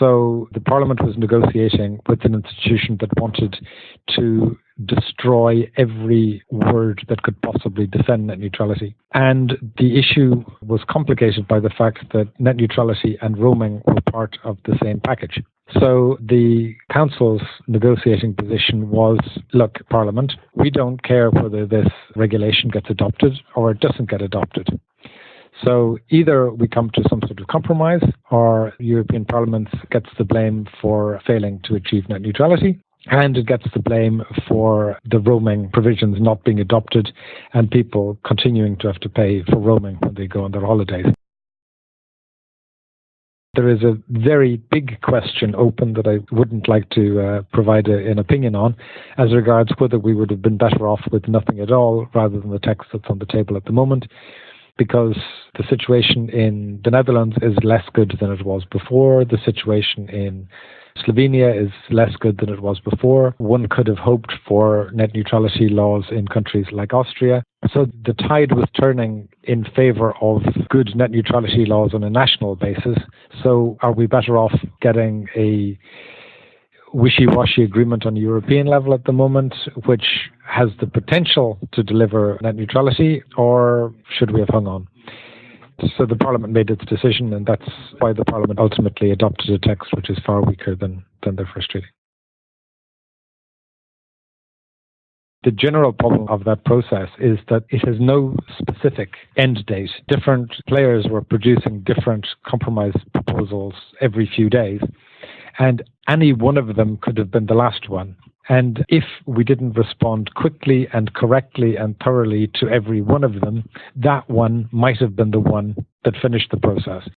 So the Parliament was negotiating with an institution that wanted to destroy every word that could possibly defend net neutrality. And the issue was complicated by the fact that net neutrality and roaming were part of the same package. So the Council's negotiating position was look, Parliament, we don't care whether this regulation gets adopted or it doesn't get adopted. So either we come to some sort of compromise or European Parliament gets the blame for failing to achieve net neutrality and it gets the blame for the roaming provisions not being adopted and people continuing to have to pay for roaming when they go on their holidays. There is a very big question open that I wouldn't like to uh, provide a, an opinion on as regards whether we would have been better off with nothing at all rather than the text that's on the table at the moment because the situation in the Netherlands is less good than it was before. The situation in Slovenia is less good than it was before. One could have hoped for net neutrality laws in countries like Austria. So the tide was turning in favour of good net neutrality laws on a national basis. So are we better off getting a wishy-washy agreement on a European level at the moment, which has the potential to deliver net neutrality, or should we have hung on? So the Parliament made its decision, and that's why the Parliament ultimately adopted a text which is far weaker than, than their first treaty. The general problem of that process is that it has no specific end date. Different players were producing different compromise proposals every few days, and any one of them could have been the last one. And if we didn't respond quickly and correctly and thoroughly to every one of them, that one might have been the one that finished the process.